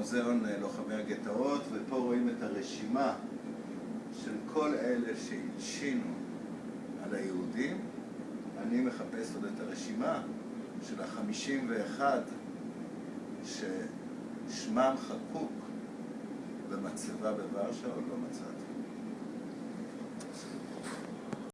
מוזיאון אה, לוחמי הגטאות, ופה רואים את הרשימה של כל אלה שהלשינו על היהודים. אני מחפש עוד את הרשימה של החמישים ואחד ששמם חקוק במצבה בוורשה, עוד לא מצאתי.